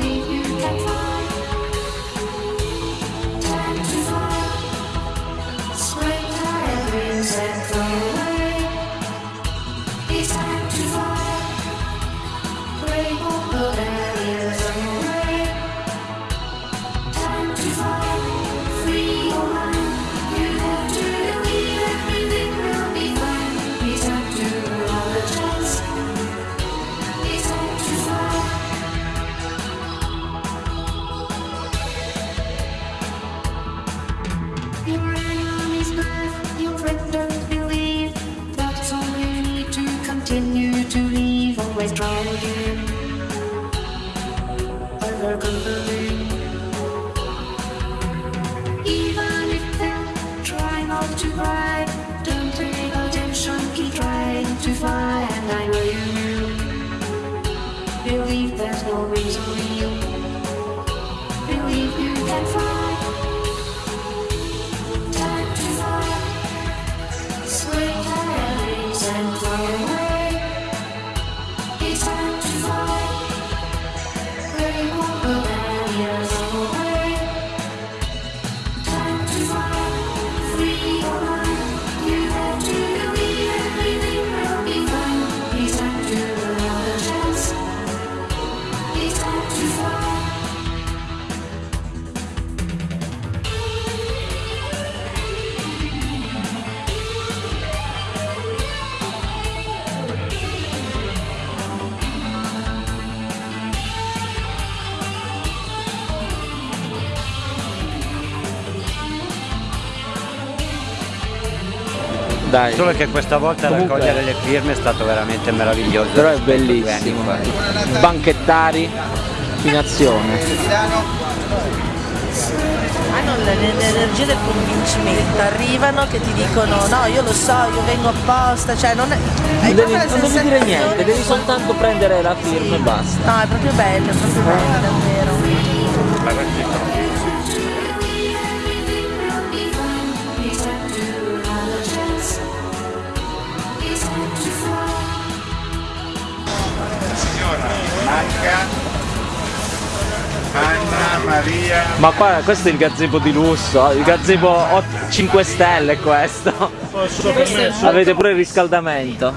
you. circle Dai. Solo che questa volta Comunque... raccogliere le firme è stato veramente meraviglioso. Però è bellissimo. Banchettari in azione. Ah, Hanno l'energia del convincimento, arrivano che ti dicono no io lo so, io vengo apposta, cioè non è. Hai devi, non devi dire niente, devi soltanto prendere la firma sì. e basta. No, è proprio bello, è proprio bello, davvero. Bianca Anna Maria Ma qua questo è il gazebo di lusso eh. Il gazebo 5 stelle questo. Avete pure il riscaldamento.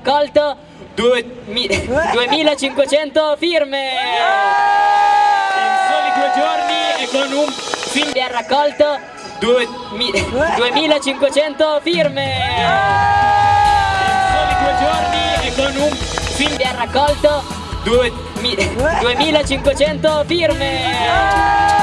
Raccolto due mi- 2500 firme. In soli due giorni e con un film ha raccolto due mi- 2500 firme. In soli due giorni e con un film ha raccolto due mi- 2500 firme.